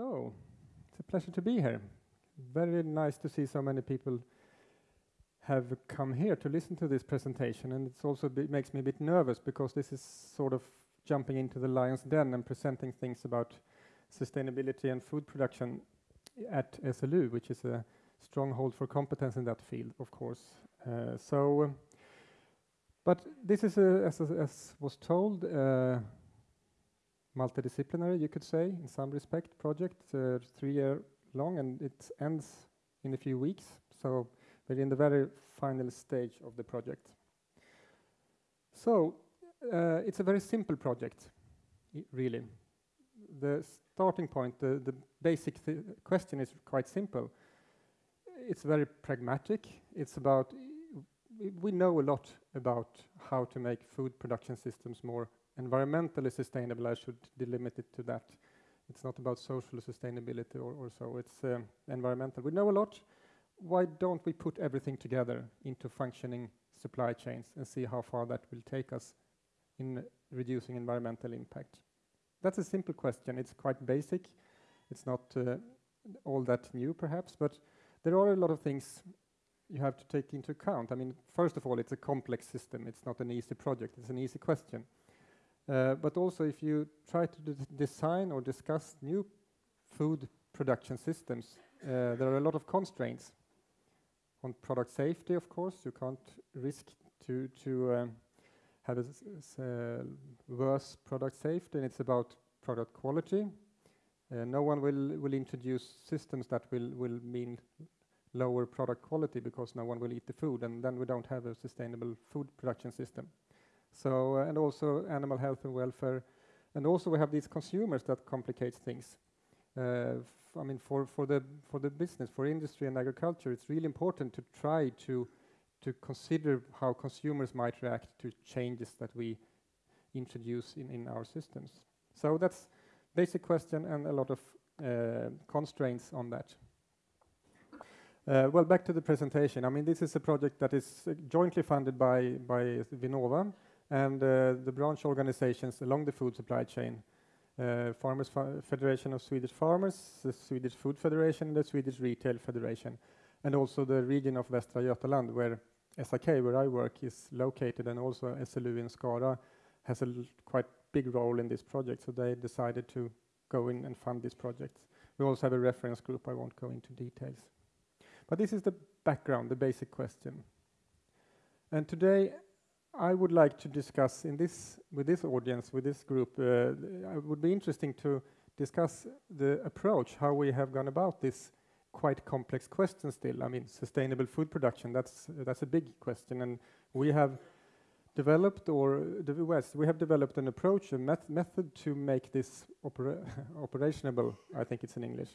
So, it's a pleasure to be here. Very nice to see so many people have come here to listen to this presentation, and it's also makes me a bit nervous because this is sort of jumping into the lion's den and presenting things about sustainability and food production at SLU, which is a stronghold for competence in that field, of course. Uh, so, but this is, a, as, as, was told, uh, multidisciplinary, you could say, in some respect, project, uh, three year long, and it ends in a few weeks. So we're in the very final stage of the project. So uh, it's a very simple project, really. The starting point, the, the basic th question is quite simple. It's very pragmatic. It's about, we know a lot about how to make food production systems more environmentally sustainable, I should delimit it to that. It's not about social sustainability or, or so, it's uh, environmental. We know a lot. Why don't we put everything together into functioning supply chains and see how far that will take us in reducing environmental impact? That's a simple question. It's quite basic. It's not uh, all that new, perhaps, but there are a lot of things you have to take into account. I mean, first of all, it's a complex system. It's not an easy project. It's an easy question. Uh, but also if you try to design or discuss new food production systems, uh, there are a lot of constraints on product safety, of course. You can't risk to, to um, have a uh, worse product safety, and it's about product quality. Uh, no one will, will introduce systems that will, will mean lower product quality because no one will eat the food, and then we don't have a sustainable food production system. So, uh, and also animal health and welfare. And also we have these consumers that complicate things. Uh, I mean, for, for, the, for the business, for industry and agriculture, it's really important to try to, to consider how consumers might react to changes that we introduce in, in our systems. So that's basic question and a lot of uh, constraints on that. Uh, well, back to the presentation. I mean, this is a project that is uh, jointly funded by, by Vinnova, and uh, the branch organizations along the food supply chain. Uh, Farmers Federation of Swedish Farmers, the Swedish Food Federation, the Swedish Retail Federation, and also the region of Västra Götaland, where SIK, where I work, is located, and also SLU in Skara has a quite big role in this project, so they decided to go in and fund this project. We also have a reference group, I won't go into details. But this is the background, the basic question. And today I would like to discuss in this with this audience, with this group, uh, it would be interesting to discuss the approach, how we have gone about this quite complex question still. I mean, sustainable food production, that's, that's a big question. And we have developed, or the West, we have developed an approach, a met method to make this opera operationable, I think it's in English.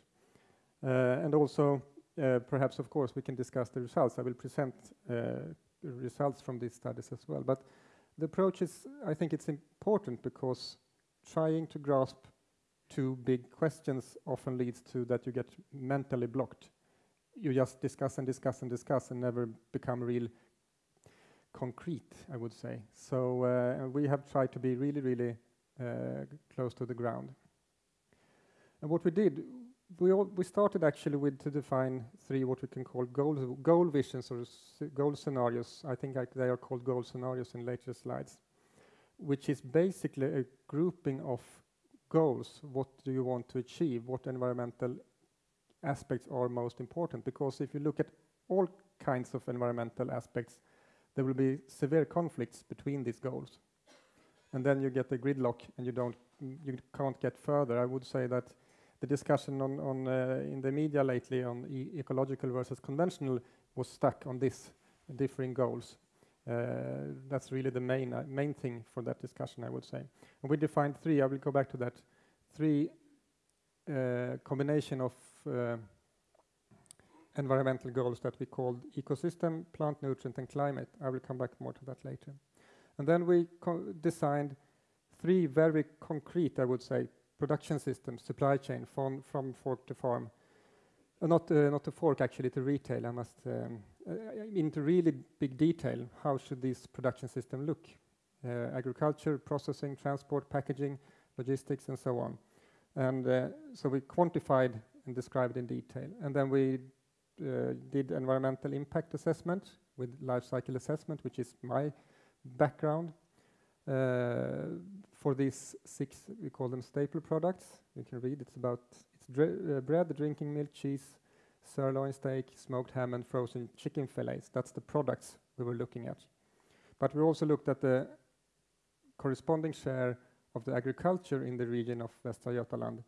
Uh, and also, uh, perhaps, of course, we can discuss the results. I will present uh, results from these studies as well. But the approach is, I think it's important because trying to grasp two big questions often leads to that you get mentally blocked. You just discuss and discuss and discuss and never become real concrete, I would say. So uh, we have tried to be really, really uh, close to the ground. And what we did, we, all, we started actually with to define three what we can call goal, goal visions or goal scenarios. I think I, they are called goal scenarios in later slides, which is basically a grouping of goals. What do you want to achieve? What environmental aspects are most important? Because if you look at all kinds of environmental aspects, there will be severe conflicts between these goals. And then you get a gridlock and you don't, you can't get further. I would say that the discussion on, on uh, in the media lately on e ecological versus conventional was stuck on this differing goals. Uh, that's really the main uh, main thing for that discussion, I would say. And we defined three. I will go back to that. Three uh, combination of uh, environmental goals that we called ecosystem, plant nutrient, and climate. I will come back more to that later. And then we designed three very concrete, I would say, production system, supply chain from, from fork to farm. Uh, not, uh, not to fork, actually, to retail. I must, um, uh, into really big detail, how should this production system look? Uh, agriculture, processing, transport, packaging, logistics, and so on. And uh, so we quantified and described in detail. And then we did environmental impact assessment with life cycle assessment, which is my background. For these six, we call them staple products. You can read it's about it's dr uh, bread, drinking milk, cheese, sirloin steak, smoked ham, and frozen chicken fillets. That's the products we were looking at. But we also looked at the corresponding share of the agriculture in the region of Västra Götaland,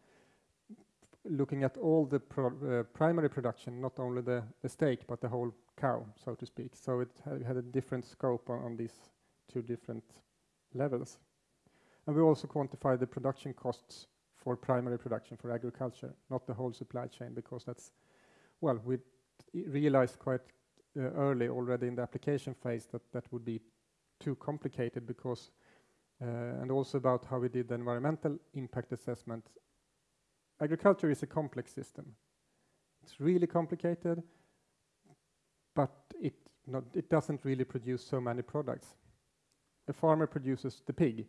looking at all the pro uh, primary production, not only the, the steak, but the whole cow, so to speak. So it ha had a different scope on, on these two different levels. And we also quantify the production costs for primary production for agriculture, not the whole supply chain, because that's, well, we realized quite uh, early already in the application phase that that would be too complicated because uh, and also about how we did the environmental impact assessment. Agriculture is a complex system. It's really complicated, but it, not, it doesn't really produce so many products. A farmer produces the pig.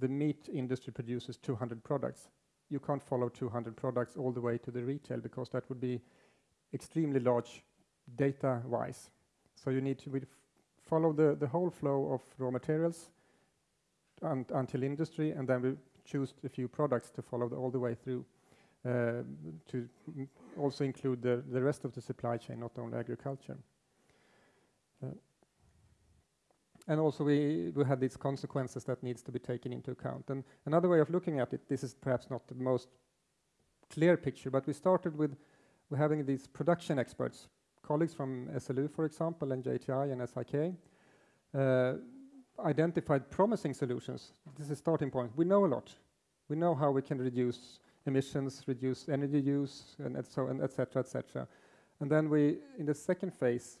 The meat industry produces 200 products. You can't follow 200 products all the way to the retail because that would be extremely large data-wise. So you need to follow the, the whole flow of raw materials un until industry, and then we choose a few products to follow the, all the way through uh, to also include the, the rest of the supply chain, not only agriculture. Uh, and also we, we had these consequences that needs to be taken into account. And another way of looking at it, this is perhaps not the most clear picture, but we started with we're having these production experts, colleagues from SLU, for example, and JTI and SIK, uh, identified promising solutions. This is a starting point. We know a lot. We know how we can reduce emissions, reduce energy use, and, and so and etc. etc. And then we, in the second phase,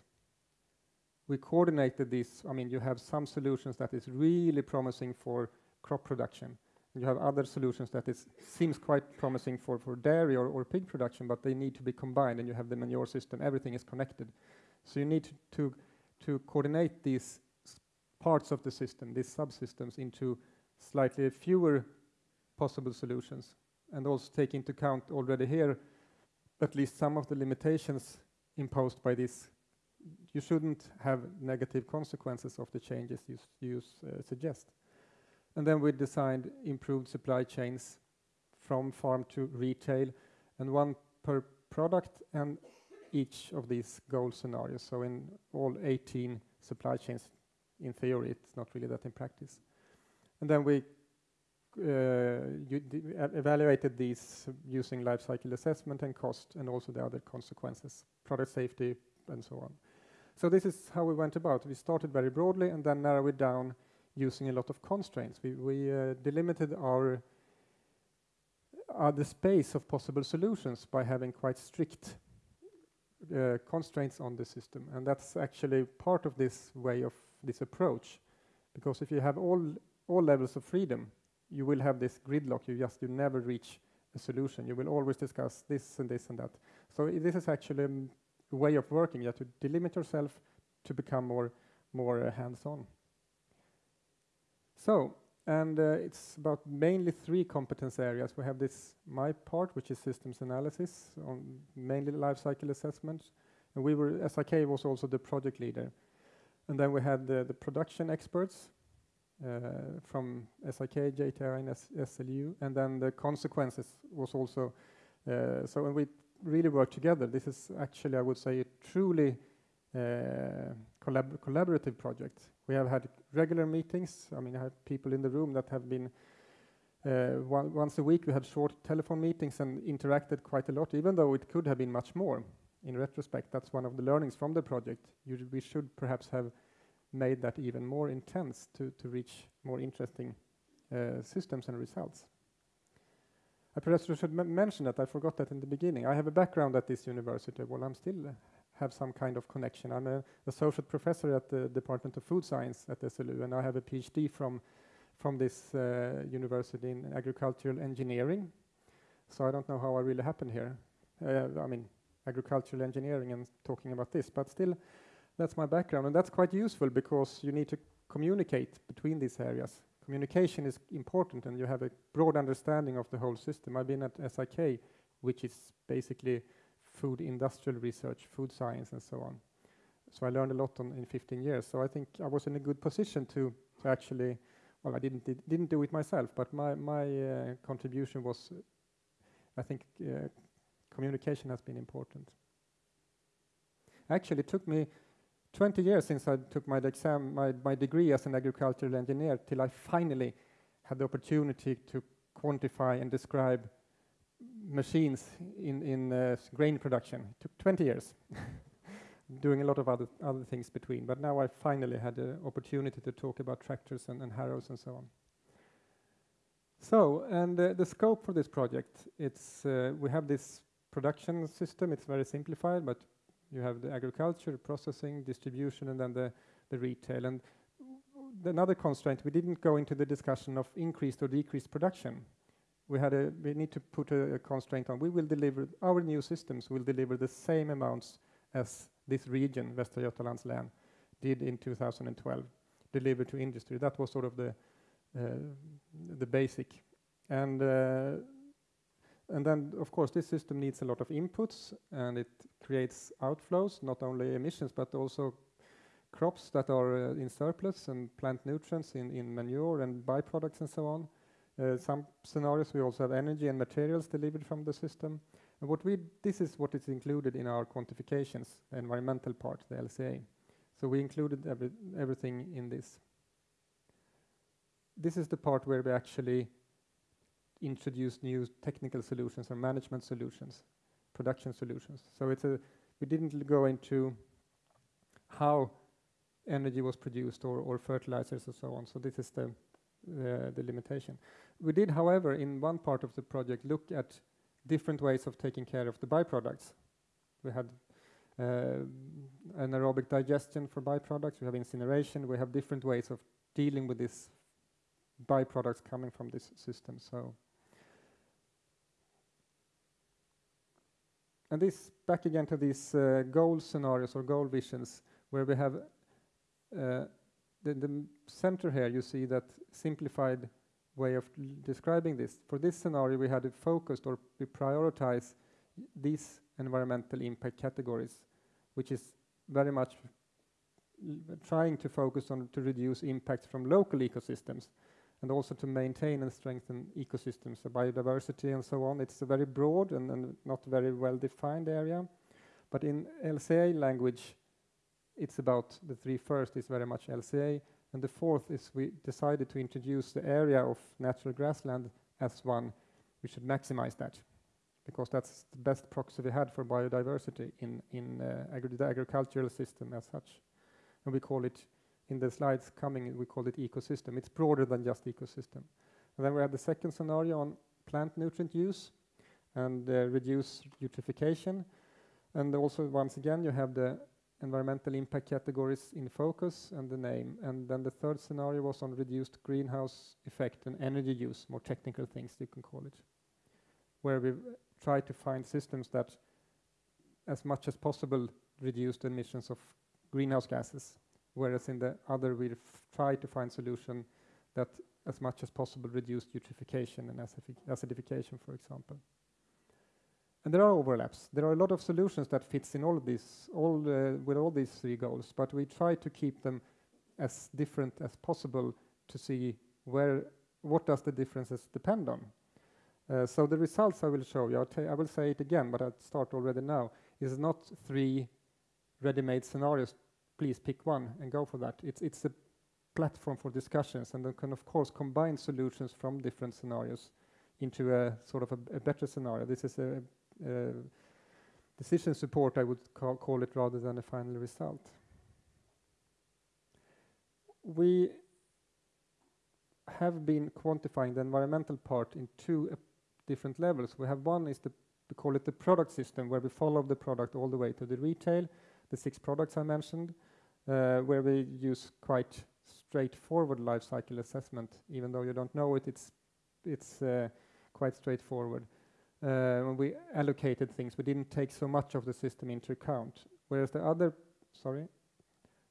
we coordinated this. I mean, you have some solutions that is really promising for crop production. And you have other solutions that is seems quite promising for, for dairy or, or pig production, but they need to be combined. And you have the manure system. Everything is connected. So you need to, to coordinate these parts of the system, these subsystems, into slightly fewer possible solutions, and also take into account already here at least some of the limitations imposed by this. You shouldn't have negative consequences of the changes you, you uh, suggest. And then we designed improved supply chains from farm to retail, and one per product and each of these goal scenarios. So in all 18 supply chains in theory, it's not really that in practice. And then we uh, evaluated these using life cycle assessment and cost and also the other consequences, product safety and so on. So this is how we went about. We started very broadly and then narrowed it down using a lot of constraints. We, we uh, delimited our uh, the space of possible solutions by having quite strict uh, constraints on the system. And that's actually part of this way of this approach. Because if you have all, all levels of freedom, you will have this gridlock. You just you never reach a solution. You will always discuss this and this and that. So this is actually a way of working. You have to delimit yourself to become more, more uh, hands-on. So, and uh, it's about mainly three competence areas. We have this my part, which is systems analysis, on mainly life cycle assessment. And we were, SIK was also the project leader. And then we had the, the production experts uh, from SIK, JTI, and S SLU, and then the consequences was also, uh, so when we really work together, this is actually, I would say, a truly uh, collab collaborative project. We have had regular meetings. I mean, I have people in the room that have been uh, once a week. We had short telephone meetings and interacted quite a lot, even though it could have been much more in retrospect, that's one of the learnings from the project. You, we should perhaps have made that even more intense to, to reach more interesting uh, systems and results. I perhaps should mention that I forgot that in the beginning. I have a background at this university. Well, I'm still have some kind of connection. I'm a associate professor at the Department of Food Science at SLU, and I have a PhD from from this uh, university in agricultural engineering. So I don't know how I really happened here. Uh, I mean, agricultural engineering and talking about this, but still, that's my background, and that's quite useful because you need to communicate between these areas. Communication is important and you have a broad understanding of the whole system. I've been at SIK, which is basically food industrial research, food science, and so on. So I learned a lot in 15 years. So I think I was in a good position to, to actually, well, I didn't did, didn't do it myself, but my my uh, contribution was, I think, uh, communication has been important. Actually, it took me 20 years since I took my exam, my, my degree as an agricultural engineer, till I finally had the opportunity to quantify and describe machines in, in uh, grain production. It took 20 years, doing a lot of other, other things between. But now I finally had the opportunity to talk about tractors and, and harrows and so on. So, and uh, the scope for this project, it's, uh, we have this production system, it's very simplified, but you have the agriculture, processing, distribution, and then the, the retail. And another constraint, we didn't go into the discussion of increased or decreased production. We had a, we need to put a, a constraint on. We will deliver, our new systems will deliver the same amounts as this region, Västra Götalands län, did in 2012, delivered to industry. That was sort of the, uh, the basic. And uh, and then, of course, this system needs a lot of inputs, and it creates outflows, not only emissions, but also crops that are uh, in surplus and plant nutrients in, in manure and byproducts and so on. Uh, some scenarios we also have energy and materials delivered from the system. And what we this is what is included in our quantifications, the environmental part, the LCA. So we included every, everything in this. This is the part where we actually introduce new technical solutions or management solutions, production solutions. So it's a we didn't go into how energy was produced or, or fertilizers and so on. So this is the, the, the limitation. We did, however, in one part of the project, look at different ways of taking care of the byproducts. We had uh, anaerobic digestion for byproducts, we have incineration, we have different ways of dealing with these byproducts coming from this system. So And this back again to these uh, goal scenarios or goal visions, where we have uh, the, the center here, you see that simplified way of describing this. For this scenario, we had it focused or we prioritize these environmental impact categories, which is very much trying to focus on to reduce impacts from local ecosystems and also to maintain and strengthen ecosystems, so biodiversity and so on. It's a very broad and, and not very well defined area. But in LCA language, it's about the three first is very much LCA, and the fourth is we decided to introduce the area of natural grassland as one. We should maximize that because that's the best proxy we had for biodiversity in, in uh, agri the agricultural system as such. And we call it in the slides coming, we call it ecosystem. It's broader than just ecosystem. And then we have the second scenario on plant nutrient use and uh, reduce eutrophication. And also, once again, you have the environmental impact categories in focus and the name. And then the third scenario was on reduced greenhouse effect and energy use, more technical things you can call it, where we try to find systems that, as much as possible, reduce emissions of greenhouse gases whereas in the other we try to find solution that as much as possible reduce eutrophication and acidification, for example. And there are overlaps. There are a lot of solutions that fits in all of these, all uh, with all these three goals, but we try to keep them as different as possible to see where, what does the differences depend on. Uh, so the results I will show you, I will say it again, but I'll start already now, is not three ready-made scenarios please pick one and go for that. It's, it's a platform for discussions and then can of course combine solutions from different scenarios into a sort of a, a better scenario. This is a, a, decision support, I would call, call it, rather than a final result. We have been quantifying the environmental part in two uh, different levels. We have one is the, we call it the product system, where we follow the product all the way to the retail, the six products I mentioned, uh, where we use quite straightforward life cycle assessment. Even though you don't know it, it's it's uh, quite straightforward. Uh, when we allocated things, we didn't take so much of the system into account. Whereas the other, sorry,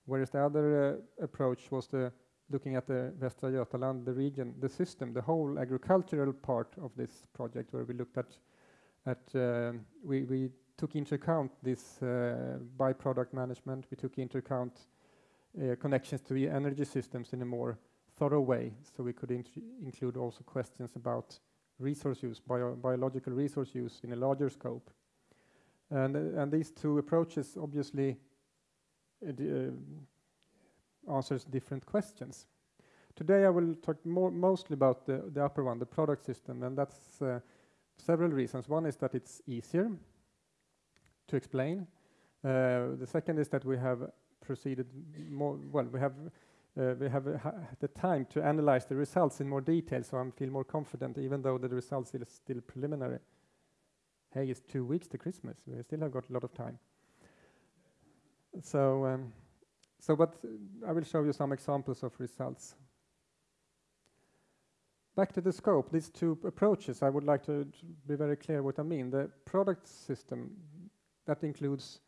whereas the other uh, approach was the looking at the Västra Götaland, the region, the system, the whole agricultural part of this project, where we looked at, at uh, we, we took into account this uh, byproduct management, we took into account uh, connections to the energy systems in a more thorough way, so we could include also questions about resource use, bio biological resource use in a larger scope. And, uh, and these two approaches obviously uh, uh, answers different questions. Today I will talk more mostly about the, the upper one, the product system, and that's uh, several reasons. One is that it's easier to explain. Uh, the second is that we have proceeded more, well, we have uh, we have uh, the time to analyze the results in more detail, so I feel more confident, even though the results are still preliminary. Hey, it's two weeks to Christmas. We still have got a lot of time. So, um, so but I will show you some examples of results. Back to the scope, these two approaches, I would like to, to be very clear what I mean. The product system, that includes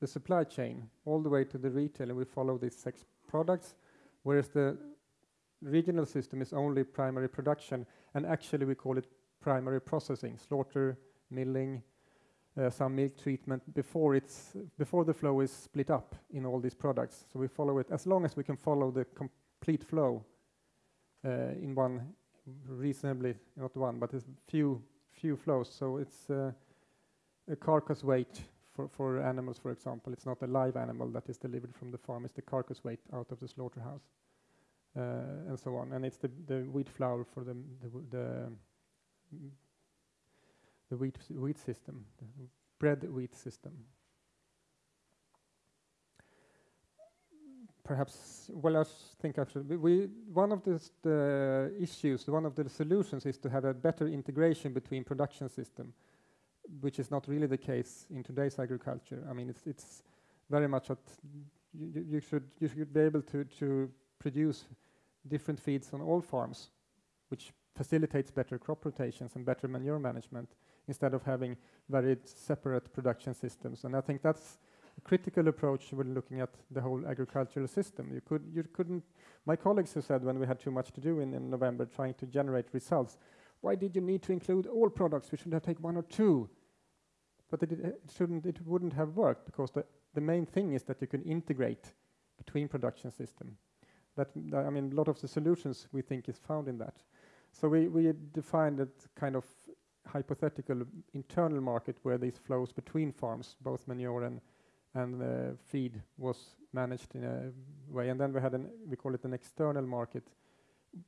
the supply chain all the way to the retail, and we follow these six products whereas the regional system is only primary production, and actually we call it primary processing, slaughter, milling, uh, some milk treatment before it's before the flow is split up in all these products. So we follow it as long as we can follow the complete flow uh, in one reasonably not one, but a few few flows. So it's uh, a carcass weight for, for animals, for example. It's not a live animal that is delivered from the farm, it's the carcass weight out of the slaughterhouse, uh, and so on. And it's the, the wheat flour for the, the, the, the wheat, wheat system, the bread wheat system. Perhaps, well, I think actually, we, one of the, the issues, one of the solutions is to have a better integration between production system which is not really the case in today's agriculture. I mean, it's, it's very much that you, you, should, you should be able to, to produce different feeds on all farms, which facilitates better crop rotations and better manure management instead of having very separate production systems. And I think that's a critical approach when looking at the whole agricultural system. You, could, you couldn't, my colleagues who said when we had too much to do in, in November trying to generate results, why did you need to include all products? We should have taken one or two. But it, it, shouldn't, it wouldn't have worked because the, the main thing is that you can integrate between production system. That, I mean, a lot of the solutions we think is found in that. So we, we defined a kind of hypothetical internal market where these flows between farms, both manure and, and uh, feed, was managed in a way. And then we had an, we call it an external market.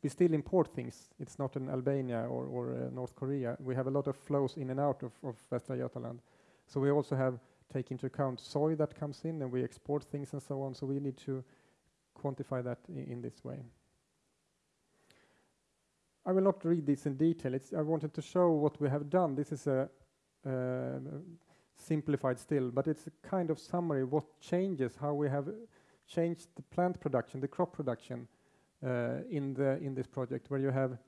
We still import things. It's not in Albania or, or uh, North Korea. We have a lot of flows in and out of, of Västra Götaland. So we also have take into account soy that comes in and we export things and so on. So we need to quantify that in this way. I will not read this in detail. It's, I wanted to show what we have done. This is a uh, simplified still, but it's a kind of summary what changes, how we have changed the plant production, the crop production in the in this project, where you have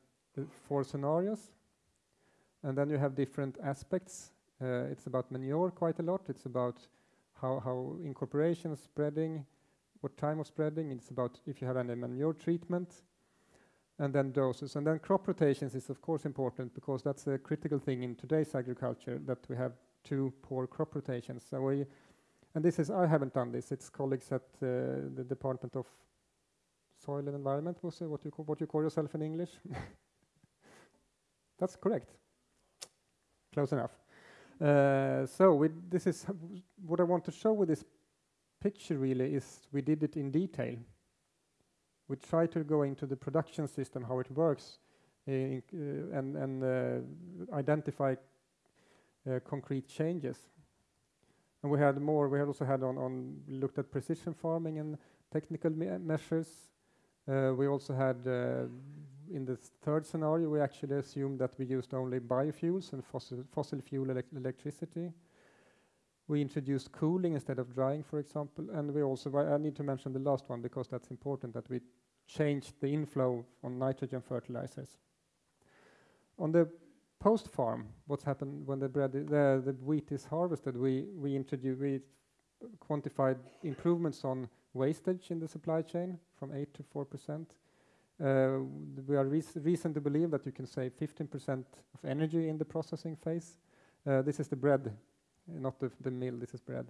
four scenarios, and then you have different aspects uh, it's about manure quite a lot. It's about how, how incorporation, spreading, what time of spreading. It's about if you have any manure treatment, and then doses. And then crop rotations is of course important because that's a critical thing in today's agriculture that we have two poor crop rotations. So we, and this is I haven't done this. It's colleagues at uh, the Department of Soil and Environment. Was what you what you call yourself in English? that's correct. Close enough. Uh, so this is what I want to show with this picture really is we did it in detail. We try to go into the production system, how it works, uh, and, and uh, identify uh, concrete changes. And we had more, we had also had on, on looked at precision farming and technical me measures. Uh, we also had in the third scenario, we actually assumed that we used only biofuels and fossil, fossil fuel elec electricity. We introduced cooling instead of drying, for example, and we also, I need to mention the last one because that's important, that we changed the inflow on nitrogen fertilizers. On the post-farm, what's happened when the bread, the, the wheat is harvested, we, we introduced, we quantified improvements on wastage in the supply chain from 8 to 4 percent Uh, we are reason to believe that you can save 15% of energy in the processing phase. Uh, this is the bread, not the, the mill, this is bread.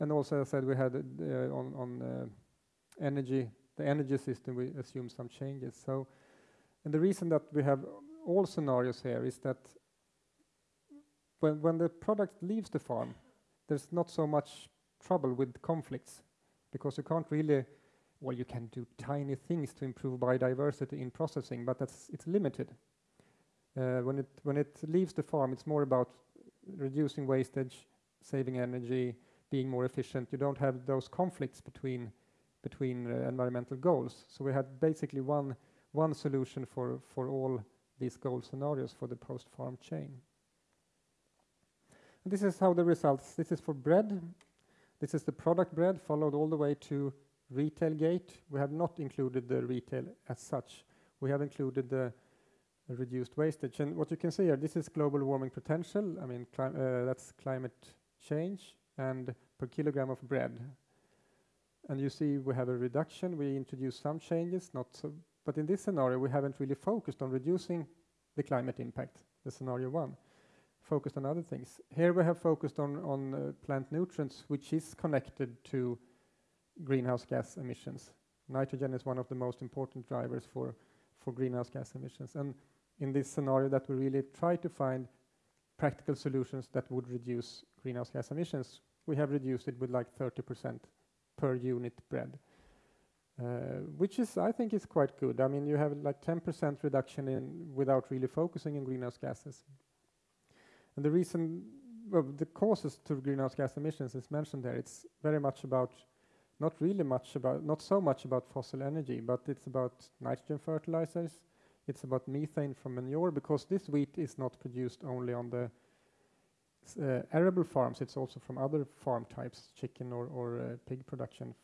And also, I said we had uh, on, on energy, the energy system, we assume some changes. So, and the reason that we have all scenarios here is that when, when the product leaves the farm, there's not so much trouble with conflicts because you can't really well, you can do tiny things to improve biodiversity in processing, but that's it's limited. Uh, when it when it leaves the farm, it's more about reducing wastage, saving energy, being more efficient. You don't have those conflicts between between uh, environmental goals. So we had basically one one solution for for all these goal scenarios for the post-farm chain. And this is how the results. This is for bread. This is the product bread followed all the way to retail gate, we have not included the retail as such. We have included the reduced wastage. And what you can see here, this is global warming potential. I mean, uh, that's climate change and per kilogram of bread. And you see we have a reduction. We introduce some changes, not so. But in this scenario, we haven't really focused on reducing the climate impact, the scenario one. Focused on other things. Here we have focused on, on uh, plant nutrients, which is connected to greenhouse gas emissions. Nitrogen is one of the most important drivers for, for greenhouse gas emissions. And in this scenario that we really try to find practical solutions that would reduce greenhouse gas emissions, we have reduced it with like 30% per unit bread. Uh, which is, I think, is quite good. I mean, you have like 10% reduction in without really focusing on greenhouse gases. And the reason, well, the causes to greenhouse gas emissions is mentioned there. It's very much about not really much about, not so much about fossil energy, but it's about nitrogen fertilizers, it's about methane from manure, because this wheat is not produced only on the uh, arable farms, it's also from other farm types, chicken or, or uh, pig production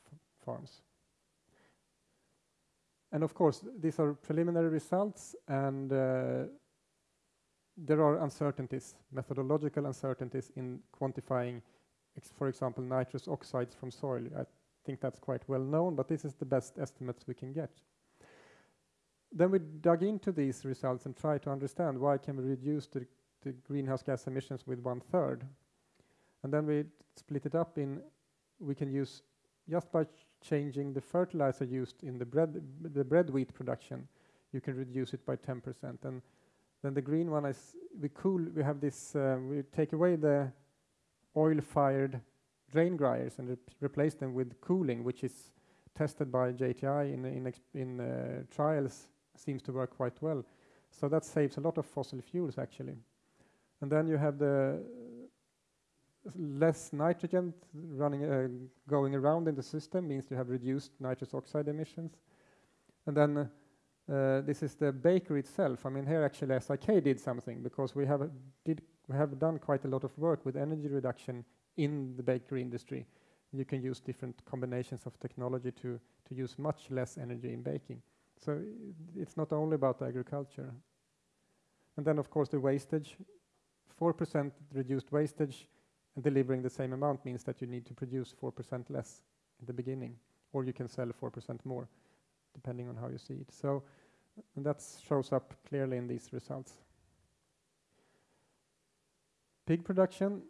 farms. And of course, these are preliminary results, and uh, there are uncertainties, methodological uncertainties in quantifying, for example, nitrous oxides from soil. I think that's quite well known, but this is the best estimates we can get. Then we dug into these results and tried to understand why can we reduce the, the greenhouse gas emissions with one third. And then we split it up in, we can use just by changing the fertilizer used in the bread, the bread wheat production, you can reduce it by 10%. And then the green one is, we cool, we have this, uh, we take away the oil-fired drain dryers and re replace them with cooling, which is tested by JTI in, in, in uh, trials, seems to work quite well. So that saves a lot of fossil fuels actually. And then you have the less nitrogen running, uh, going around in the system means you have reduced nitrous oxide emissions. And then uh, Uh, this is the bakery itself. I mean, here actually SIK did something because we have did we have done quite a lot of work with energy reduction in the bakery industry. You can use different combinations of technology to, to use much less energy in baking. So it's not only about agriculture. And then, of course, the wastage. 4% reduced wastage and delivering the same amount means that you need to produce 4% less in the beginning, or you can sell 4% more, depending on how you see it. So that shows up clearly in these results. Pig production,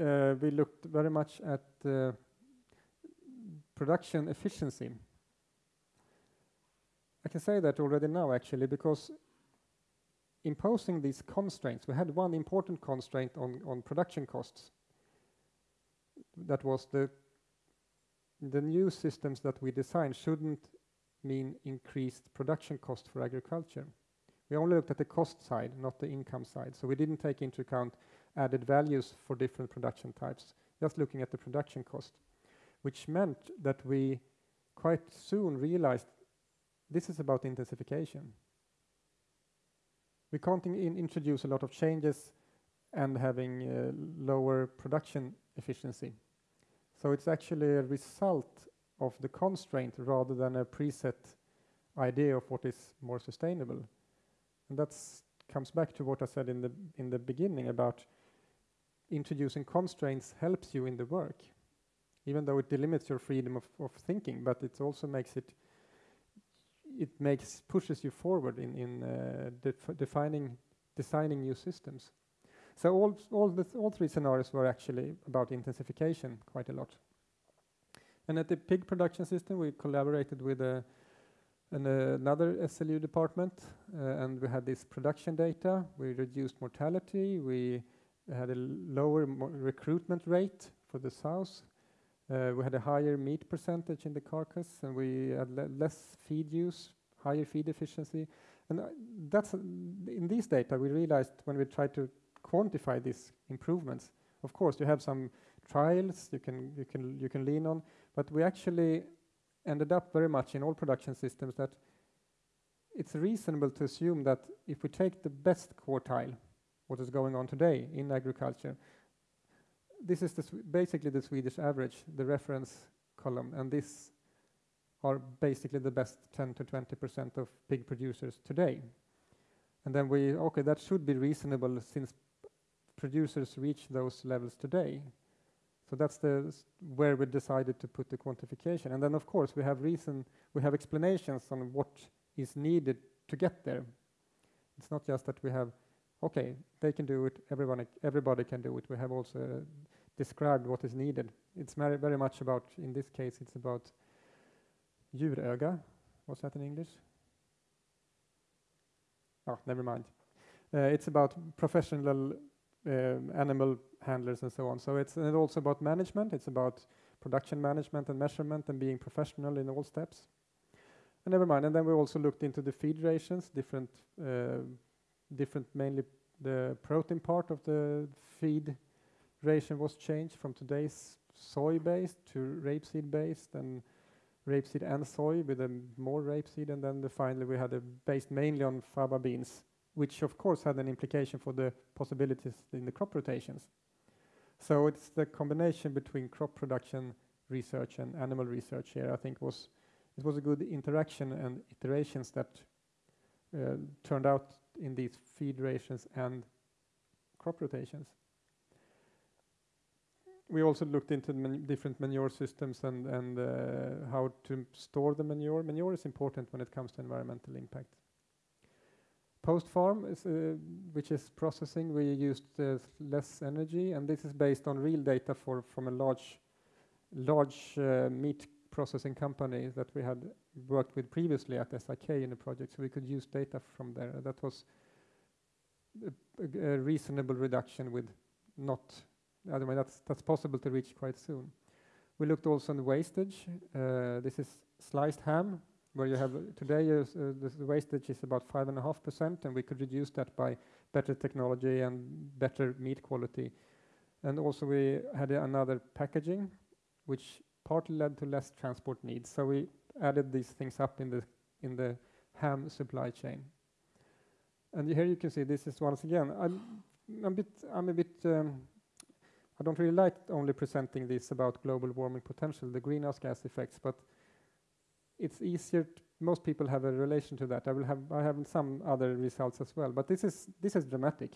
uh, we looked very much at production efficiency. I can say that already now, actually, because imposing these constraints, we had one important constraint on, on production costs. That was the, the new systems that we designed shouldn't mean increased production cost for agriculture. We only looked at the cost side, not the income side. So we didn't take into account added values for different production types, just looking at the production cost, which meant that we quite soon realized this is about intensification. We can't in introduce a lot of changes and having uh, lower production efficiency. So it's actually a result of the constraint rather than a preset idea of what is more sustainable. And that comes back to what I said in the in the beginning about introducing constraints helps you in the work, even though it delimits your freedom of, of thinking, but it also makes it it makes pushes you forward in in uh, def defining designing new systems. So all all the th all three scenarios were actually about intensification quite a lot. And at the pig production system, we collaborated with a, an, uh, another SLU department, uh, and we had this production data. We reduced mortality. We had a lower recruitment rate for the sows. Uh, we had a higher meat percentage in the carcass, and we had le less feed use, higher feed efficiency. And uh, that's uh, in these data we realized when we tried to quantify these improvements. Of course, you have some trials you can you can you can lean on, but we actually ended up very much in all production systems that it's reasonable to assume that if we take the best quartile, what is going on today in agriculture, this is the basically the Swedish average, the reference column, and this are basically the best 10 to 20 percent of pig producers today. And then we, okay, that should be reasonable since producers reach those levels today. So that's the where we decided to put the quantification. And then of course we have reason, we have explanations on what is needed to get there. It's not just that we have, okay, they can do it, everyone, everybody can do it. We have also uh, described what is needed. It's very, very much about, in this case, it's about djuröga. What's that in English? Oh, never mind. Uh, it's about professional animal handlers and so on. So it's also about management. It's about production management and measurement and being professional in all steps. And never mind. And then we also looked into the feed rations, different, uh, different mainly the protein part of the feed ration was changed from today's soy-based to rapeseed-based and rapeseed and soy with a more rapeseed. And then the finally we had a based mainly on faba beans which of course had an implication for the possibilities in the crop rotations. So it's the combination between crop production research and animal research here, I think was, it was a good interaction and iterations that uh, turned out in these feed rations and crop rotations. We also looked into man different manure systems and, and uh, how to store the manure. Manure is important when it comes to environmental impact. Post-farm, is, uh, which is processing, we used uh, less energy, and this is based on real data for from a large, large uh, meat processing company that we had worked with previously at SIK in the project, so we could use data from there. That was a, a, reasonable reduction with not, otherwise that's, that's possible to reach quite soon. We looked also on the wastage. Uh, this is sliced ham, where you have today uh, the, wastage is about five and a half percent, and we could reduce that by better technology and better meat quality. And also we had another packaging, which partly led to less transport needs. So we added these things up in the in the ham supply chain. And here you can see this is once again. I'm, I'm a bit. I'm a bit. Um, I don't really like only presenting this about global warming potential, the greenhouse gas effects, but it's easier. most people have a relation to that. I will have I have some other results as well, but this is this is dramatic.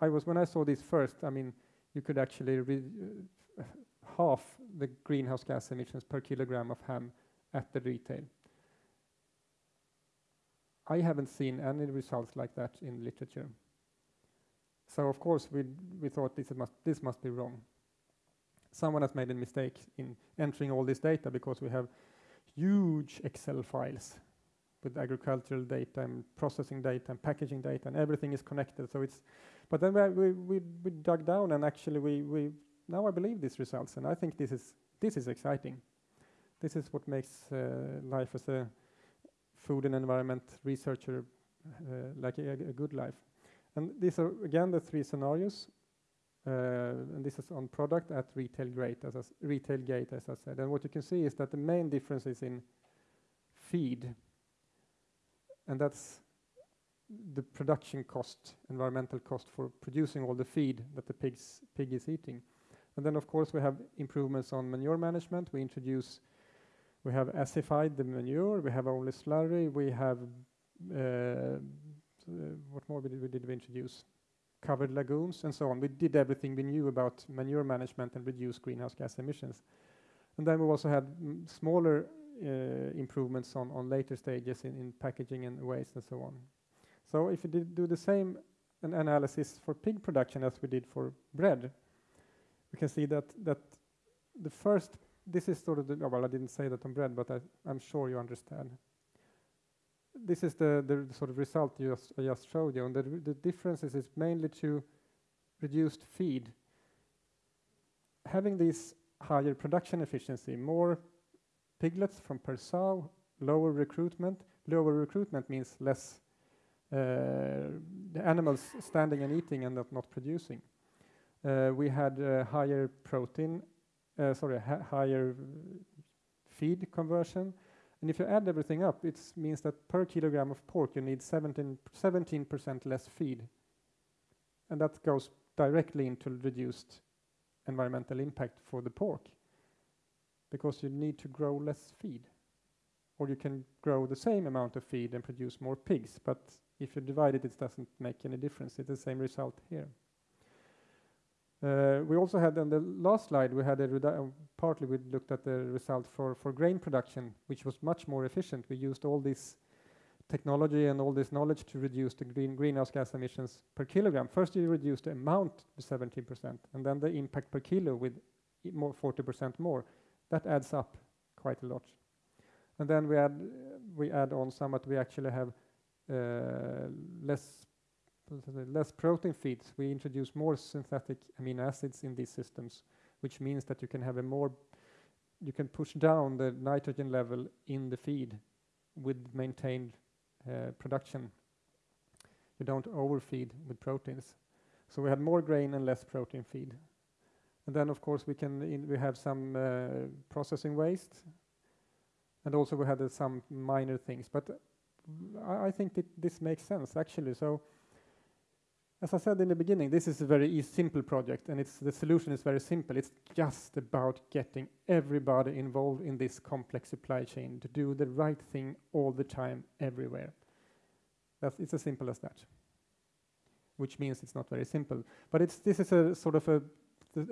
I was when I saw this first. I mean, you could actually uh, half the greenhouse gas emissions per kilogram of ham at the retail. I haven't seen any results like that in literature. So of course we we thought this must this must be wrong. Someone has made a mistake in entering all this data because we have huge Excel files with agricultural data and processing data and packaging data and everything is connected. So it's, but then we, we, we dug down and actually we, we, now I believe these results and I think this is, this is exciting. This is what makes uh, life as a food and environment researcher uh, like a, a good life. And these are again the three scenarios. Uh, and this is on product at retail grade, as retail gate, as I said. And what you can see is that the main difference is in feed, and that's the production cost, environmental cost for producing all the feed that the pigs pig is eating. And then, of course, we have improvements on manure management. We introduce, we have acidified the manure. We have only slurry. We have uh, what more did we, did we introduce? Covered lagoons and so on. We did everything we knew about manure management and reduce greenhouse gas emissions. And then we also had smaller uh, improvements on, on later stages in, in packaging and waste and so on. So if you did do the same an analysis for pig production as we did for bread, we can see that that the first this is sort of the well I didn't say that on bread, but I, I'm sure you understand. This is the, the sort of result you just, I just showed you, and the, the differences is mainly to reduced feed. Having this higher production efficiency, more piglets from per sow, lower recruitment. Lower recruitment means less uh, animals standing and eating and not, not producing. Uh, we had uh, higher protein, sorry, higher feed conversion. And if you add everything up, it means that per kilogram of pork you need 17% less feed. And that goes directly into reduced environmental impact for the pork because you need to grow less feed. Or you can grow the same amount of feed and produce more pigs, but if you divide it, it doesn't make any difference. It's the same result here. Uh, we also had on the last slide, we had a uh, partly we looked at the result for, for grain production, which was much more efficient. We used all this technology and all this knowledge to reduce the green greenhouse gas emissions per kilogram. First, you reduce the amount to 17%, and then the impact per kilo with more 40% more. That adds up quite a lot. And then we add we add on some that we actually have uh, less less protein feeds. We introduce more synthetic amino acids in these systems, which means that you can have a more you can push down the nitrogen level in the feed with maintained uh, production. You don't overfeed with proteins. So we had more grain and less protein feed. And then, of course, we can we have some uh, processing waste, and also we had uh, some minor things. But I, I think that this makes sense actually. So, as I said in the beginning, this is a very simple project, and it's the solution is very simple. It's just about getting everybody involved in this complex supply chain to do the right thing all the time, everywhere. That's it's as simple as that. Which means it's not very simple, but it's this is a sort of a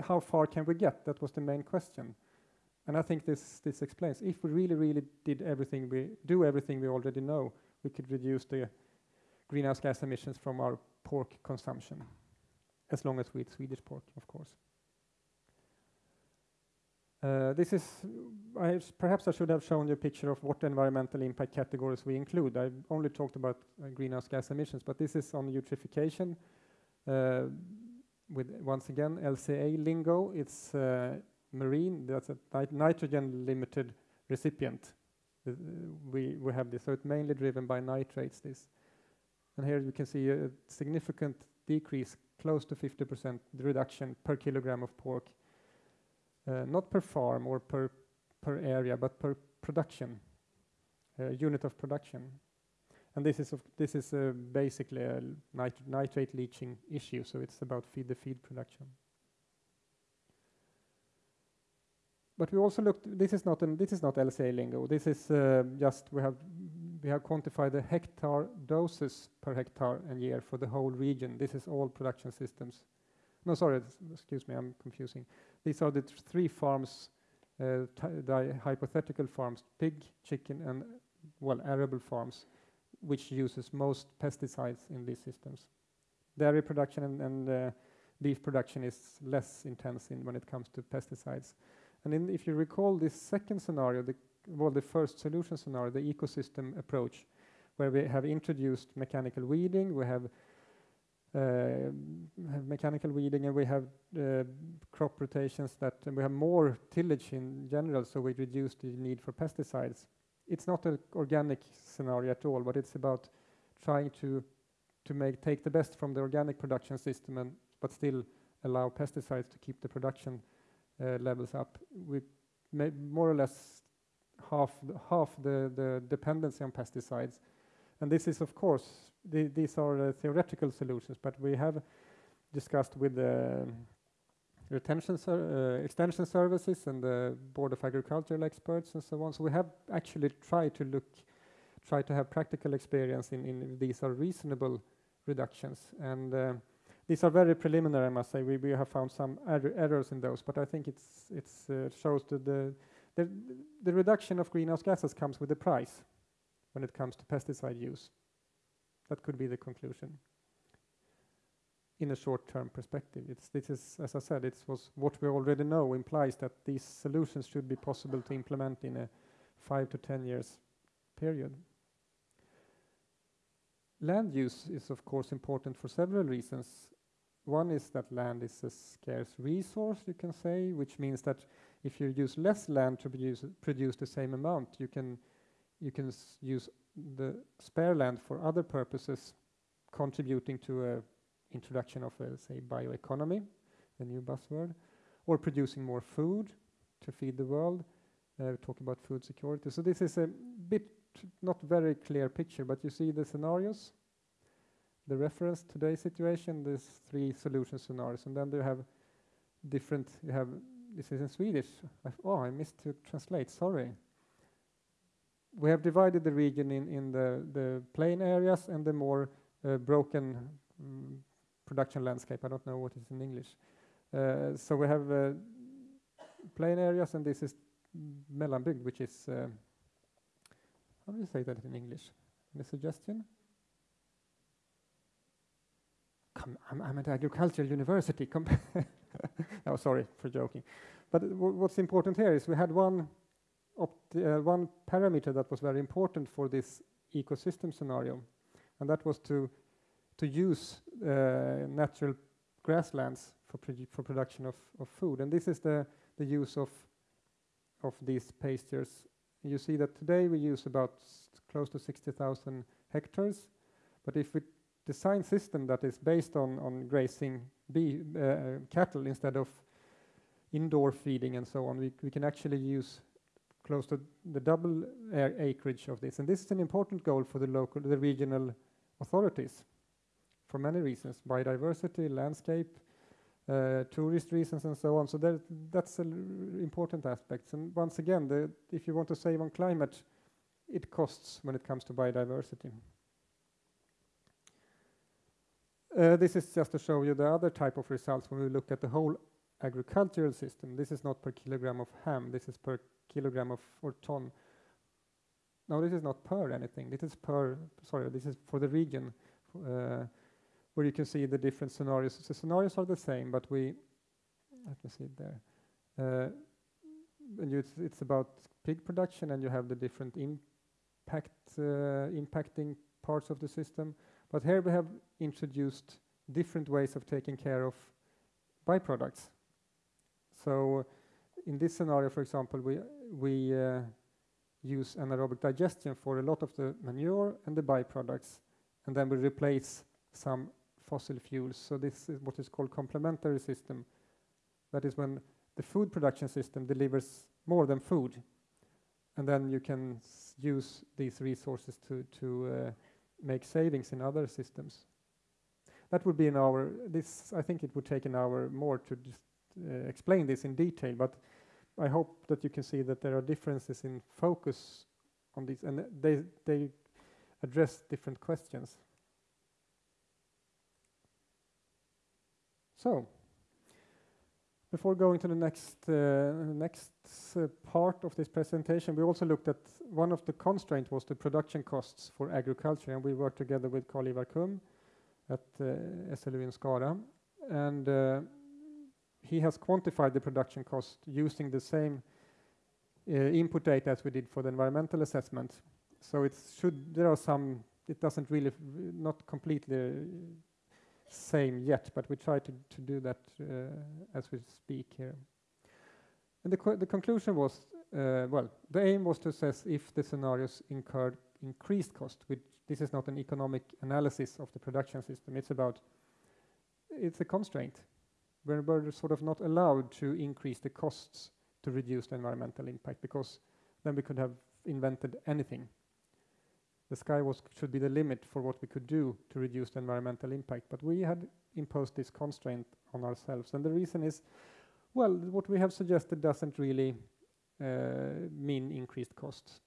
how far can we get? That was the main question. And I think this, this explains, if we really, really did everything we, do everything we already know, we could reduce the greenhouse gas emissions from our pork consumption, as long as we eat Swedish pork, of course. Uh, this is, I perhaps I should have shown you a picture of what environmental impact categories we include. I only talked about uh, greenhouse gas emissions, but this is on eutrophication. Uh, with once again LCA lingo, it's uh, marine. That's a nit nitrogen limited recipient. Uh, we we have this, so it's mainly driven by nitrates. This, and here you can see a significant decrease, close to 50% reduction per kilogram of pork, uh, not per farm or per per area, but per production uh, unit of production. And this is this is uh, basically a nit nitrate leaching issue, so it's about feed the feed production. But we also looked. This is not an, this is not LCA lingo. This is uh, just we have we have quantified the hectare doses per hectare and year for the whole region. This is all production systems. No, sorry, excuse me, I'm confusing. These are the three farms, uh, the hypothetical farms: pig, chicken, and well, arable farms which uses most pesticides in these systems. Dairy production and, and uh, beef production is less intense in when it comes to pesticides. And in, if you recall this second scenario, the, well, the first solution scenario, the ecosystem approach, where we have introduced mechanical weeding, we have, uh, have mechanical weeding, and we have uh, crop rotations that, we have more tillage in general, so we reduce the need for pesticides it's not an organic scenario at all, but it's about trying to to make take the best from the organic production system and but still allow pesticides to keep the production uh, levels up. We more or less half the, half the, the dependency on pesticides, and this is of course the, these are uh, theoretical solutions, but we have discussed with the retention ser uh, extension services and the board of agricultural experts and so on. So we have actually tried to look, try to have practical experience in, in these are reasonable reductions. And uh, these are very preliminary, I must say. We, we have found some er errors in those, but I think it's it's uh, shows that the The, the reduction of greenhouse gases comes with a price when it comes to pesticide use. That could be the conclusion in a short-term perspective. It's, this is, as I said, it was what we already know implies that these solutions should be possible to implement in a five to 10 years period. Land use is of course important for several reasons. One is that land is a scarce resource, you can say, which means that if you use less land to produce, produce the same amount, you can, you can use the spare land for other purposes, contributing to a introduction of, a, say, bioeconomy, the new buzzword, or producing more food to feed the world. Uh, talk about food security. So this is a bit not very clear picture, but you see the scenarios. The reference today's situation, these three solution scenarios, and then you have different. You have this is in Swedish. Oh, I missed to translate. Sorry. We have divided the region in in the the plain areas and the more uh, broken mm, production landscape. I don't know what is in English. Uh, so we have uh, plain areas, and this is mellanbygd, which is uh, how do you say that in English? Any suggestion? Come, I'm, I'm at agricultural university. oh, sorry for joking. But what's important here is we had one uh, one parameter that was very important for this ecosystem scenario, and that was to to use uh, natural grasslands for, produ for production of, of food. And this is the, the use of, of these pastures. You see that today we use about close to 60,000 hectares. But if we design a system that is based on, on grazing bee, uh, cattle instead of indoor feeding and so on, we, we can actually use close to the double acreage of this. And this is an important goal for the local, the regional authorities for many reasons, biodiversity, landscape, uh, tourist reasons and so on. So there, that's an important aspect. And once again, the, if you want to save on climate, it costs when it comes to biodiversity. Uh, this is just to show you the other type of results when we look at the whole agricultural system. This is not per kilogram of ham, this is per kilogram of or ton. No, this is not per anything. This is per, sorry, this is for the region. Uh, where you can see the different scenarios. The scenarios are the same, but we, let me see it there. Uh, and it's, it's, about pig production, and you have the different impact uh, impacting parts of the system. But here we have introduced different ways of taking care of byproducts. So in this scenario, for example, we we uh, use anaerobic digestion for a lot of the manure and the byproducts, and then we replace some fossil fuels. So this is what is called complementary system. That is when the food production system delivers more than food, and then you can use these resources to to uh, make savings in other systems. That would be an hour. This I think it would take an hour more to just uh, explain this in detail, but I hope that you can see that there are differences in focus on these, and they they address different questions. So, before going to the next uh, next uh, part of this presentation, we also looked at one of the constraints was the production costs for agriculture, and we worked together with Karl-Ivar Kumm at uh, SLU in Skara, and uh, he has quantified the production cost using the same uh, input data as we did for the environmental assessment. So it should there are some it doesn't really not completely same yet, but we try to, to do that uh, as we speak here. And the, the conclusion was, uh, well, the aim was to assess if the scenarios incurred increased cost, which this is not an economic analysis of the production system, it's about, it's a constraint. We're, we're sort of not allowed to increase the costs to reduce the environmental impact because then we could have invented anything the sky was should be the limit for what we could do to reduce the environmental impact. But we had imposed this constraint on ourselves, and the reason is, well, what we have suggested doesn't really uh, mean increased costs,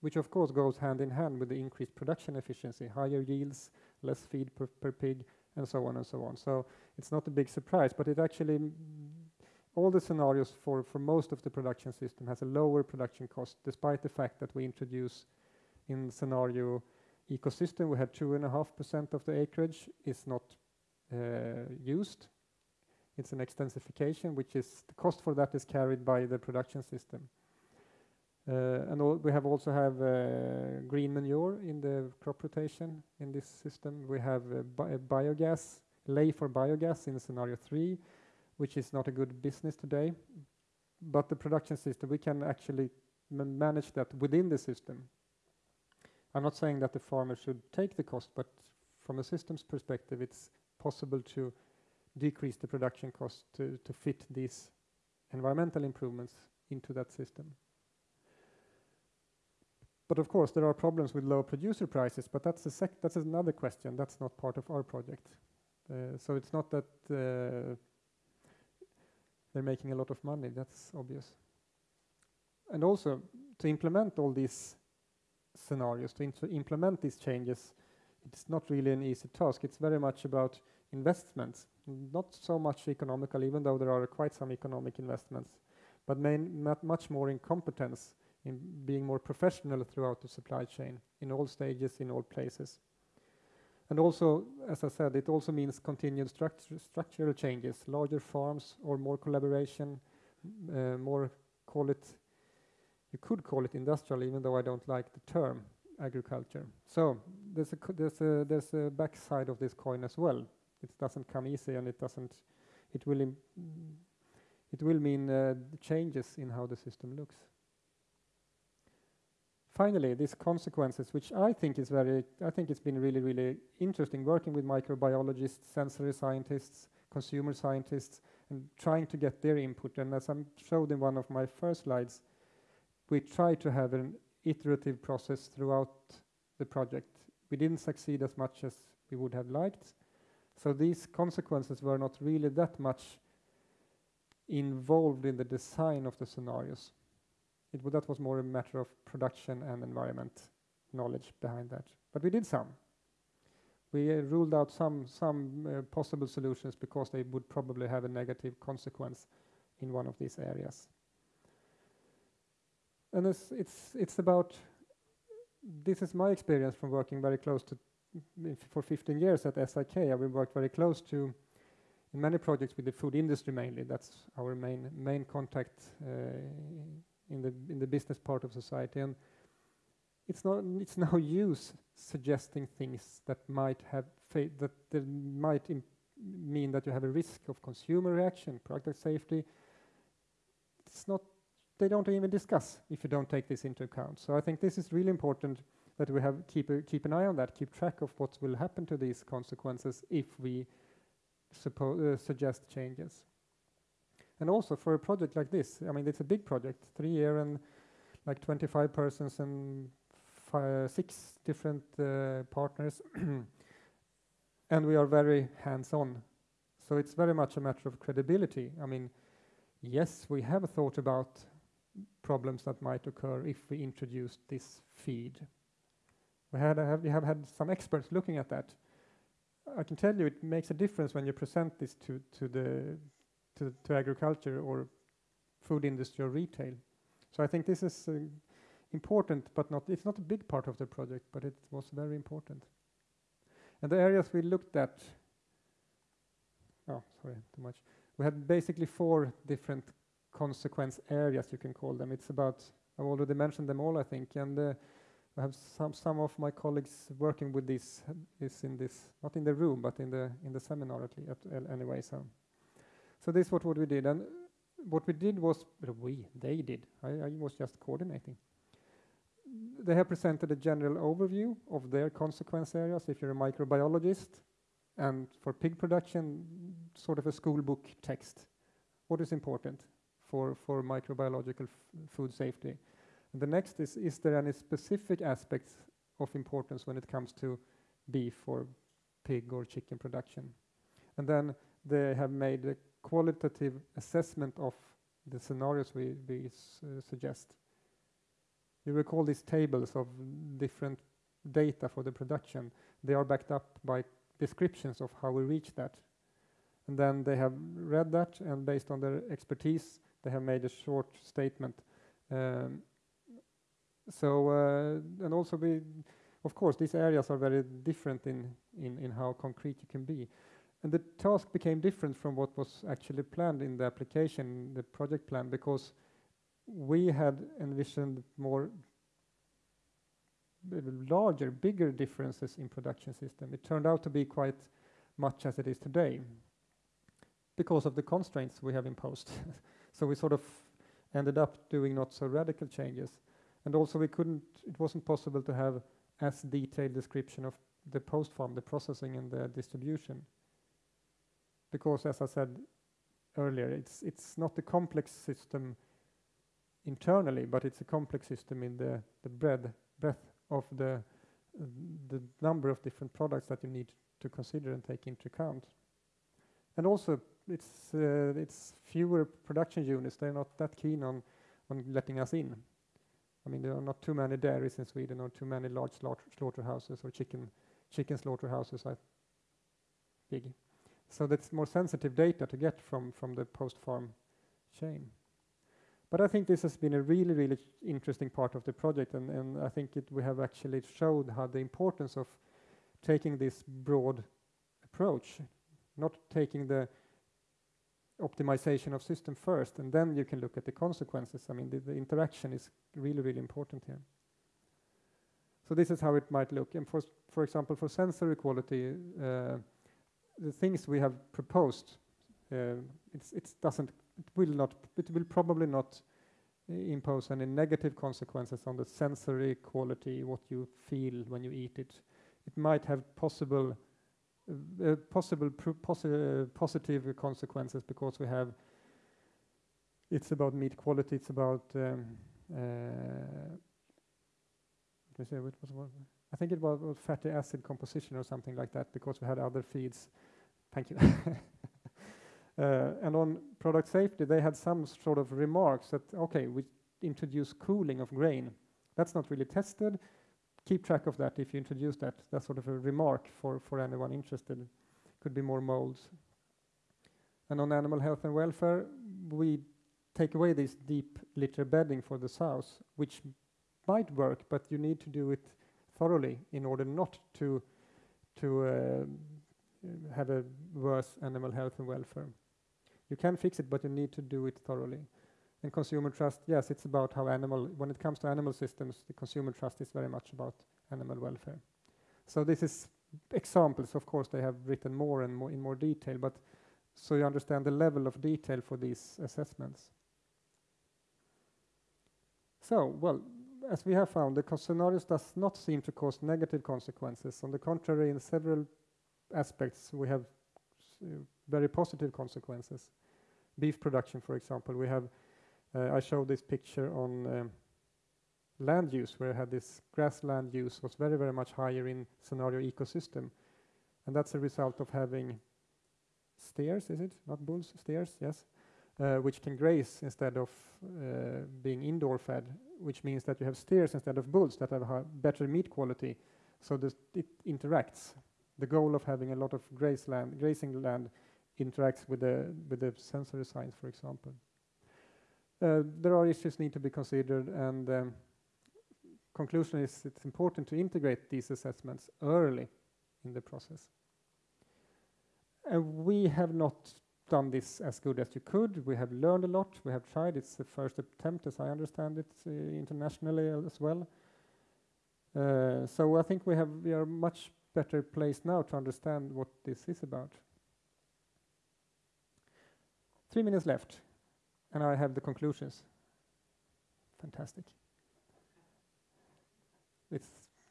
which of course goes hand in hand with the increased production efficiency, higher yields, less feed per, per pig, and so on and so on. So it's not a big surprise, but it actually all the scenarios for, for most of the production system has a lower production cost, despite the fact that we introduce in scenario ecosystem, we had 2.5% of the acreage is not uh, used. It's an extensification, which is the cost for that is carried by the production system. Uh, and we have also have uh, green manure in the crop rotation in this system. We have bi biogas, ley for biogas in scenario three, which is not a good business today. But the production system, we can actually manage that within the system. I'm not saying that the farmer should take the cost, but from a systems perspective, it's possible to decrease the production cost to, to fit these environmental improvements into that system. But of course, there are problems with low producer prices, but that's a sec that's another question. That's not part of our project. Uh, so it's not that uh, they're making a lot of money, that's obvious. And also, to implement all these scenarios, to implement these changes, it's not really an easy task. It's very much about investments, not so much economical, even though there are quite some economic investments, but main, much more in competence in being more professional throughout the supply chain in all stages, in all places. And also, as I said, it also means continued structural changes, larger farms or more collaboration, uh, more call it, you could call it industrial, even though I don't like the term agriculture. So there's a, there's a, there's a backside of this coin as well. It doesn't come easy and it doesn't, it will, it will mean uh, changes in how the system looks finally, these consequences, which I think is very, I think it's been really, really interesting working with microbiologists, sensory scientists, consumer scientists, and trying to get their input. And as I showed in one of my first slides, we try to have an iterative process throughout the project. We didn't succeed as much as we would have liked. So these consequences were not really that much involved in the design of the scenarios. It, that was more a matter of production and environment knowledge behind that. But we did some. We uh, ruled out some, some uh, possible solutions because they would probably have a negative consequence in one of these areas. And it's, it's, it's about, this is my experience from working very close to, for 15 years at SIK, I have worked very close to, in many projects with the food industry mainly, that's our main, main contact uh, in the in the business part of society. And it's not it's no use suggesting things that might have that, that might mean that you have a risk of consumer reaction product safety. It's not they don't even discuss if you don't take this into account so i think this is really important that we have keep a, keep an eye on that keep track of what will happen to these consequences if we uh, suggest changes and also for a project like this, I mean, it's a big project, three year and like 25 persons and six different uh, partners. and we are very hands-on. So it's very much a matter of credibility. I mean, yes, we have a thought about problems that might occur if we introduced this feed. We, had have, we have had some experts looking at that. I can tell you it makes a difference when you present this to, to the to, to agriculture or food industry or retail. So I think this is uh, important, but not it's not a big part of the project, but it was very important. And the areas we looked at, oh, sorry, too much. We had basically four different consequence areas, you can call them. It's about, I've already mentioned them all, I think, and uh, I have some some of my colleagues working with this, this in this, not in the room, but in the in the seminar at, at anyway. So so this was what we did. And what we did was, we, they did, I, I was just coordinating. They have presented a general overview of their consequence areas if you're a microbiologist, and for pig production, sort of a school book text. What is important for, for microbiological food safety? And the next is, is there any specific aspects of importance when it comes to beef or pig or chicken production? And then they have made a qualitative assessment of the scenarios we, we uh, suggest. You recall these tables of different data for the production. They are backed up by descriptions of how we reach that. And then they have read that, and based on their expertise, they have made a short statement. Um, so, uh, and also we, of course, these areas are very different in, in, in how concrete you can be. And the task became different from what was actually planned in the application, the project plan, because we had envisioned more larger, bigger differences in production system. It turned out to be quite much as it is today because of the constraints we have imposed. so we sort of ended up doing not so radical changes. And also we couldn't, it wasn't possible to have as detailed description of the post farm, the processing and the distribution. Because as I said earlier, it's, it's not a complex system internally, but it's a complex system in the, the breadth, breadth of the, the number of different products that you need to consider and take into account. And also, it's, uh, it's fewer production units. They're not that keen on, on letting us in. I mean, there are not too many dairies in Sweden or too many large slaughter slaughterhouses or chicken, chicken slaughterhouses are big. So that's more sensitive data to get from, from the post-farm chain. But I think this has been a really, really interesting part of the project, and, and I think it, we have actually showed how the importance of taking this broad approach, not taking the optimization of system first, and then you can look at the consequences. I mean, the, the interaction is really, really important here. So this is how it might look. And for, for example, for sensory quality, uh, the things we have proposed, uh, it doesn't, it will not, it will probably not impose any negative consequences on the sensory quality, what you feel when you eat it. It might have possible possible posi positive consequences because we have it's about meat quality, it's about um, uh, I think it was, was fatty acid composition or something like that because we had other feeds. Thank you. uh, and on product safety, they had some sort of remarks that okay, we introduce cooling of grain. That's not really tested keep track of that if you introduce that. That's sort of a remark for, for anyone interested. Could be more molds. And on animal health and welfare, we take away this deep litter bedding for the sows, which might work, but you need to do it thoroughly in order not to to uh, have a worse animal health and welfare. You can fix it, but you need to do it thoroughly. And consumer trust, yes, it's about how animal, when it comes to animal systems, the consumer trust is very much about animal welfare. So this is examples, of course, they have written more and more in more detail, but so you understand the level of detail for these assessments. So, well, as we have found, the scenarios does not seem to cause negative consequences. On the contrary, in several aspects, we have uh, very positive consequences. Beef production, for example, we have uh, I showed this picture on um, land use, where I had this grassland use was very, very much higher in scenario ecosystem. And that's a result of having steers, is it? Not bulls, steers, yes. Uh, which can graze instead of uh, being indoor fed, which means that you have steers instead of bulls that have better meat quality. So it interacts. The goal of having a lot of graze land, grazing land interacts with the, with the sensory science, for example. Uh, there are issues need to be considered, and um, conclusion is it's important to integrate these assessments early in the process. And we have not done this as good as you could. We have learned a lot. We have tried. It's the first attempt, as I understand it, uh, internationally as well. Uh, so I think we have we are much better placed now to understand what this is about. Three minutes left and I have the conclusions. Fantastic. It's,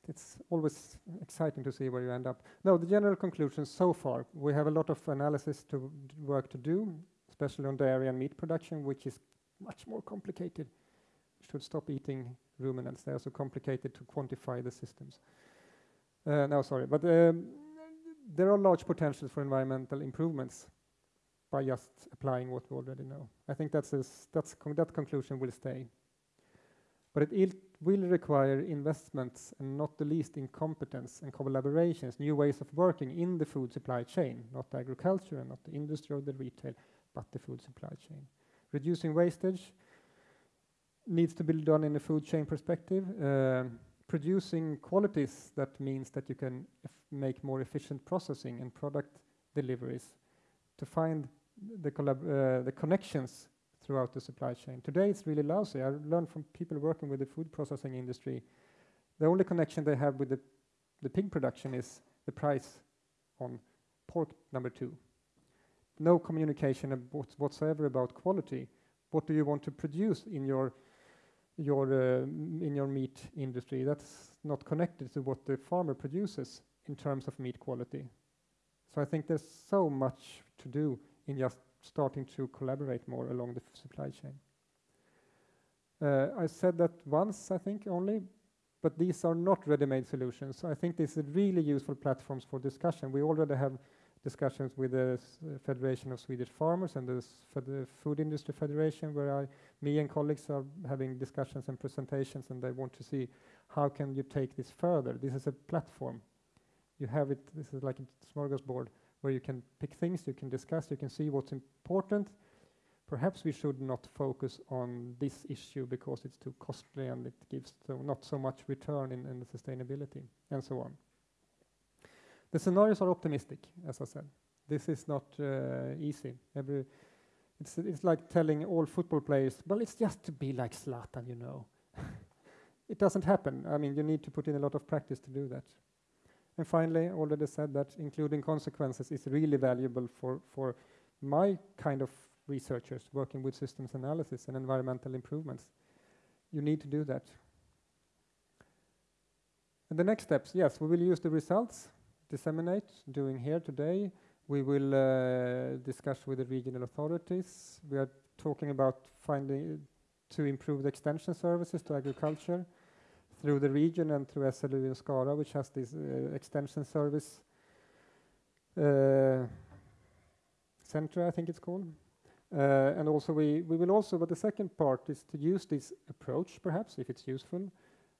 it's always exciting to see where you end up. No, the general conclusions so far, we have a lot of analysis to work to do, especially on dairy and meat production, which is much more complicated. Should stop eating ruminants. They are so complicated to quantify the systems. Uh, no, sorry, but um, there are large potentials for environmental improvements by just applying what we already know. I think that's that's con that conclusion will stay. But it, will require investments and not the least in competence and collaborations, new ways of working in the food supply chain, not agriculture and not the industry or the retail, but the food supply chain. Reducing wastage needs to be done in a food chain perspective. Uh, producing qualities that means that you can make more efficient processing and product deliveries to find the, uh, the connections throughout the supply chain. Today it's really lousy. I learned from people working with the food processing industry, the only connection they have with the, the pig production is the price on pork number two. No communication whatsoever about quality. What do you want to produce in your your uh, in your meat industry? That's not connected to what the farmer produces in terms of meat quality. So I think there's so much to do in just starting to collaborate more along the supply chain. Uh, I said that once, I think, only, but these are not ready-made solutions. So I think this is really useful platforms for discussion. We already have discussions with the uh, Federation of Swedish Farmers and the Food Industry Federation, where I, me and colleagues are having discussions and presentations, and they want to see how can you take this further. This is a platform. You have it. This is like a smorgasbord where you can pick things, you can discuss, you can see what's important. Perhaps we should not focus on this issue because it's too costly and it gives so not so much return in, in the sustainability and so on. The scenarios are optimistic, as I said. This is not uh, easy. Every it's it's like telling all football players, well, it's just to be like Zlatan, you know. it doesn't happen. I mean, you need to put in a lot of practice to do that. And finally, already said that including consequences is really valuable for, for my kind of researchers working with systems analysis and environmental improvements. You need to do that. And the next steps, yes, we will use the results, disseminate, doing here today. We will uh, discuss with the regional authorities. We are talking about finding to improve the extension services to agriculture through the region and through SLU in Skara, which has this uh, extension service uh, center, I think it's called. Uh, and also we, we will also, but the second part is to use this approach, perhaps, if it's useful,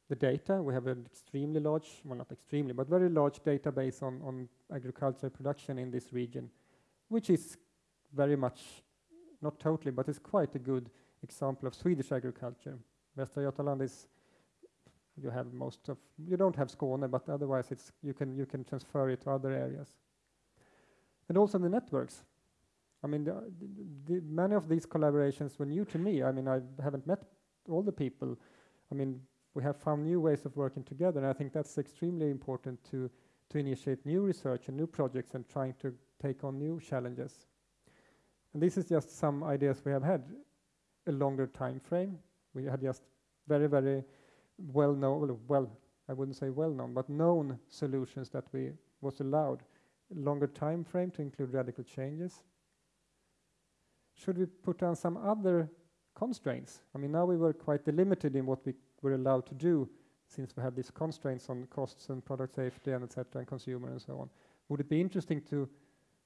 the data. We have an extremely large, well, not extremely, but very large database on, on agricultural production in this region, which is very much, not totally, but it's quite a good example of Swedish agriculture. Västra Götaland is you have most of you don't have Skåne, but otherwise it's you can you can transfer it to other areas. And also the networks. I mean, the, the, many of these collaborations were new to me. I mean, I haven't met all the people. I mean, we have found new ways of working together, and I think that's extremely important to to initiate new research and new projects and trying to take on new challenges. And this is just some ideas we have had a longer time frame. We had just very, very well known, well, I wouldn't say well known, but known solutions that we was allowed longer time frame to include radical changes. Should we put down some other constraints? I mean, now we were quite limited in what we were allowed to do since we had these constraints on costs and product safety and etc. and consumer and so on. Would it be interesting to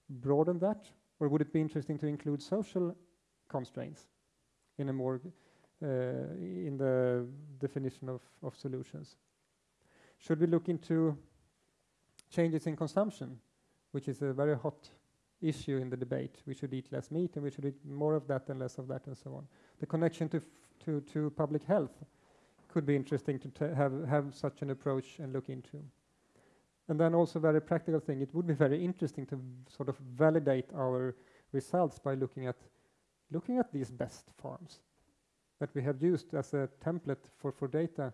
broaden that? Or would it be interesting to include social constraints in a more Uh, in the definition of, of solutions. Should we look into changes in consumption, which is a very hot issue in the debate. We should eat less meat and we should eat more of that and less of that and so on. The connection to, to, to public health could be interesting to have, have such an approach and look into. And then also very practical thing, it would be very interesting to sort of validate our results by looking at looking at these best farms that we have used as a template for, for data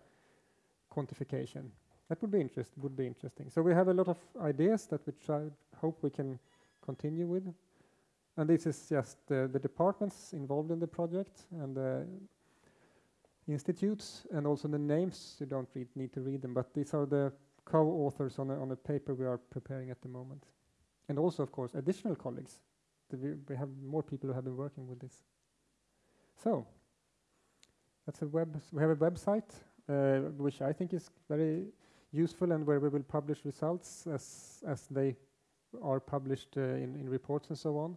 quantification. That would be interest would be interesting. So we have a lot of ideas that we try hope we can continue with. And this is just uh, the departments involved in the project and the institutes and also the names. You don't read, need to read them, but these are the co-authors on a, on a paper we are preparing at the moment. And also, of course, additional colleagues. We, we have more people who have been working with this. So, that's a web. We have a website uh, which I think is very useful and where we will publish results as as they are published uh, in in reports and so on.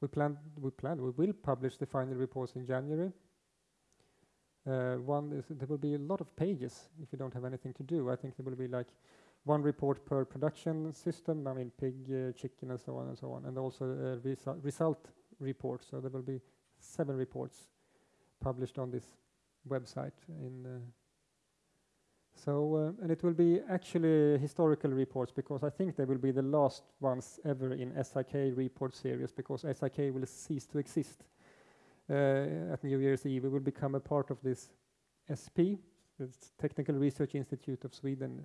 We plan we plan we will publish the final reports in January. Uh, one is there will be a lot of pages if you don't have anything to do. I think there will be like one report per production system. I mean, pig, uh, chicken, and so on and so on, and also a resu result report. So there will be seven reports published on this website. In uh, so uh, and it will be actually historical reports because I think they will be the last ones ever in SIK report series because SIK will cease to exist uh, at New Year's Eve. We will become a part of this SP, the Technical Research Institute of Sweden,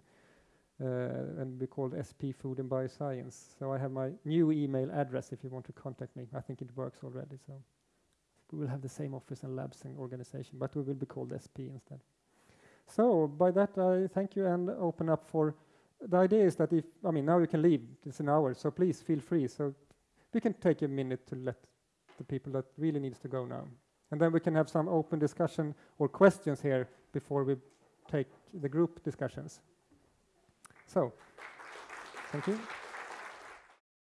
uh, and be called SP Food and Bioscience. So I have my new email address if you want to contact me. I think it works already. So we will have the same office and labs and organization, but we will be called SP instead. So by that, I thank you and open up for. The idea is that if I mean now you can leave. It's an hour, so please feel free. So we can take a minute to let the people that really needs to go now. And then we can have some open discussion or questions here before we take the group discussions. So, thank you.